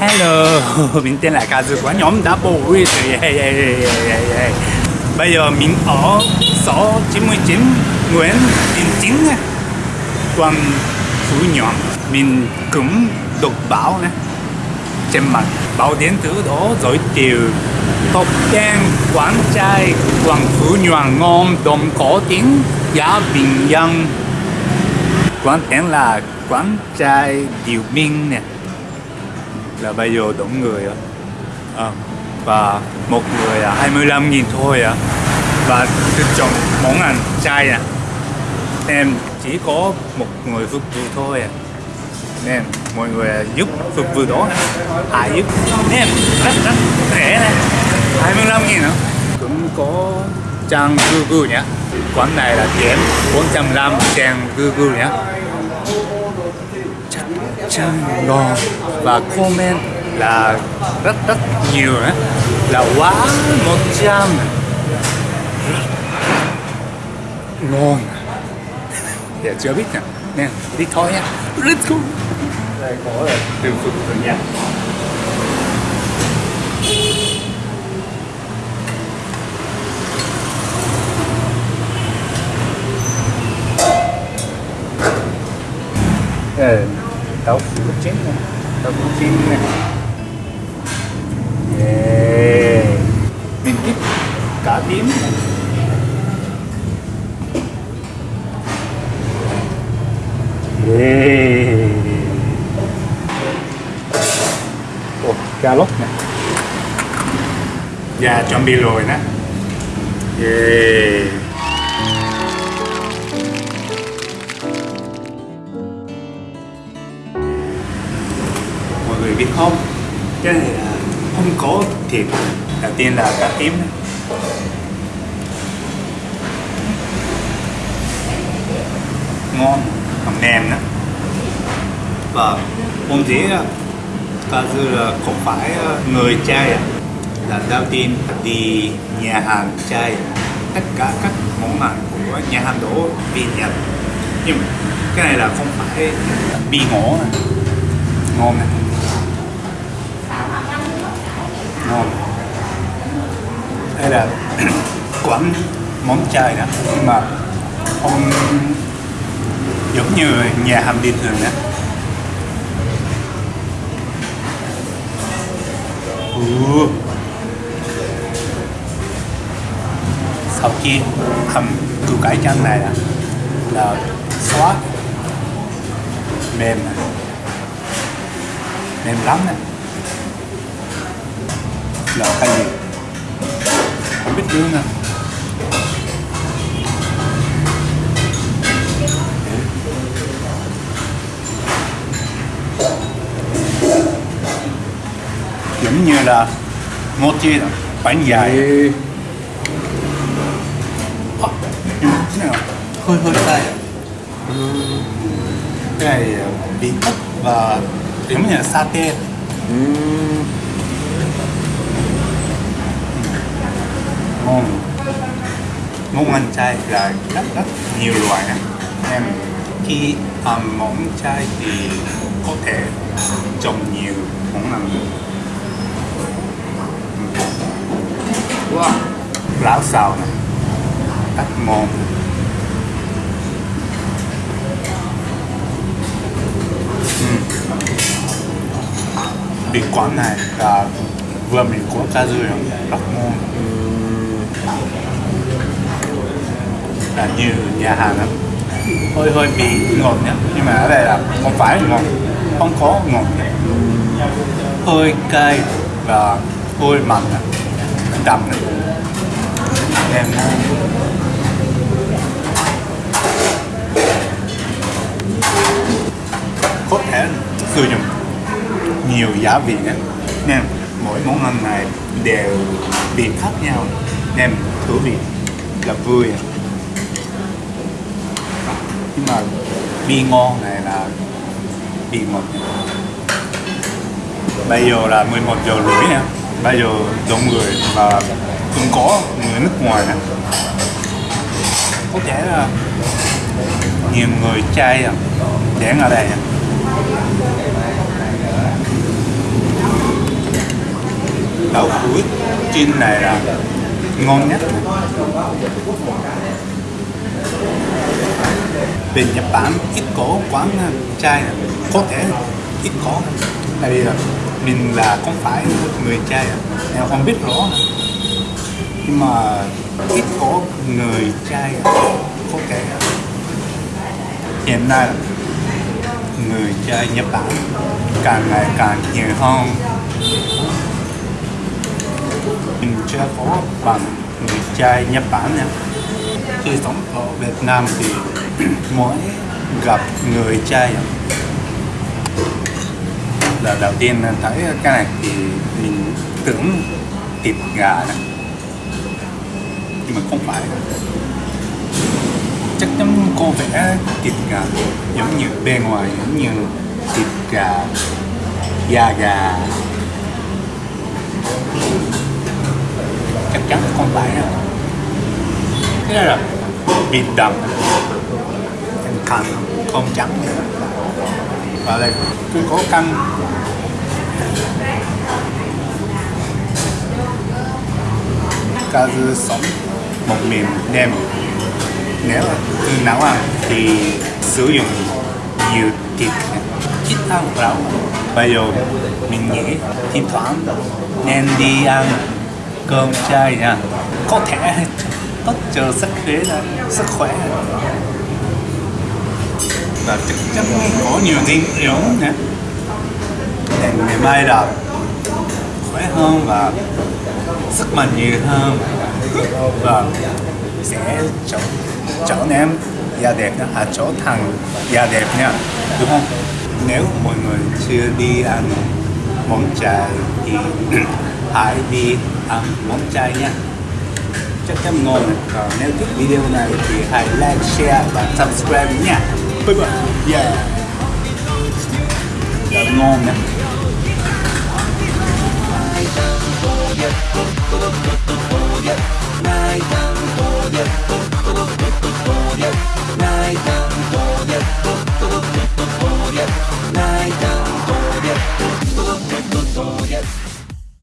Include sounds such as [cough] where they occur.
Hello, [laughs] mình tên là ca của nhóm đã bổ yeah yeah yeah yeah yeah. Bây giờ mình ở số 99 Nguyễn Đình Chính quận Phú Nhuận Mình cũng đọc báo này trên mặt báo điện tử đó giới thiệu. Top 10 quán trai quận Phú Nhuận ngon đồng có tiếng giá bình dân. Quán tên là quán trai Điều Minh nè là bây giờ đủ người á à, và một người là 25 nghìn thôi à và được chọn món ăn chay à em chỉ có một người phục vụ thôi à nên mọi người à, giúp phục vụ đó ai giúp. Em rất rất rẻ này 25 nghìn nữa cũng có trang Google nhé. Quán này là điểm 405 trang Google nhé chắc ngon và comment là rất rất nhiều nữa là quá 100 ngon. Để chưa biết nè nè, đi thôi nha. Let's go. Đây có là từ phục rồi nha. Đây đậu phụ chín này đậu phụ chín này yeah. mình thích cá tím này yeah. oh, cà lốt nè. Dạ, yeah, chuẩn bị rồi nè. Yeah. Không? Cái này là không có thiệt. Đầu tiên là cá tím ngon còn nem nữa và hôm thế ta dư là không phải ờ, người trai à. là đầu tiên đi nhà hàng trai tất cả các món ăn của nhà hàng đó bị nhật. Nhưng cái này là không phải bị ngổ à. ngon này ngon. Đây là [clears throat] quán món chay đó. Nhưng mà không giống như nhà hàng bình thường đó. Ừ. sau khi hầm củ cải chanh này là, là xóa. Mềm à. mềm lắm này là cái gì? Không biết nữa nè. Giống như là mochi đó, bánh dài. À, hơi hơi cay cái này bị ức và giống như là satay ngon món ăn chay là rất rất nhiều loại em, khi ăn món chay thì có thể trồng nhiều món ăn wow. lão xào này rất ngon uhm. Vị quán này là vừa mình có cá dươi rất ngon là như nhà hàng lắm. Hơi hơi bị ngọt nhá. Nhưng mà ở đây là không phải ngọt. Không có ngọt hơi cay và hơi mặn đậm này. Em có thể sử dụng nhiều giá vị nhé, nên mỗi món ăn này đều vị khác nhau. Nên thú vị là vui nhưng mà vị ngon này là vị ngọt bây giờ là 11 giờ rưỡi nè. Bây giờ đông người và cũng có người nước ngoài nè. Có thể là nhiều người trai à. Đến ở đây đậu cuối chiên này là ngon nhất bên Nhật Bản, ít có quán ờ, chai. Có thể, ít có. Tại vì ờ, mình là không phải người chai em không biết rõ. Nhưng mà ít có người chai có thể. Hiện nay, người chai Nhật Bản càng ngày càng nhiều hơn. Mình chưa có bằng người chai Nhật Bản nha. Khi sống ở Việt Nam thì [clears throat] mỗi gặp người chơi là đầu tiên thấy cái này thì mình tưởng thịt gà này. Nhưng mà không phải. Chắc chắn cô vẽ thịt gà giống như bên ngoài, giống như thịt gà, da gà. Chắc chắn không phải đâu. Thế là thịt đậm canh không trắng và đây cứ có canh cá dư sống một mềm đem nếu là nấu ăn thì sử dụng nhiều thịt ít ăn rau bây giờ mình nghĩ thỉnh thoảng nên đi ăn cơm chay nha. Có thể [laughs] tốt cho sức khỏe sức khỏe và chắc chắn có nhiều dinh dưỡng nhé để ngày mai là khỏe hơn và sức mạnh nhiều hơn và sẽ trở trở nên da đẹp nha, à trở thành da đẹp nha, đúng không? Nếu mọi người chưa đi ăn món chay thì [clears throat] hãy đi ăn món chay nha chắc chắn ngon. Còn nếu thích video này thì hãy like, share và subscribe nha. Yeah. That's long, man. Yeah.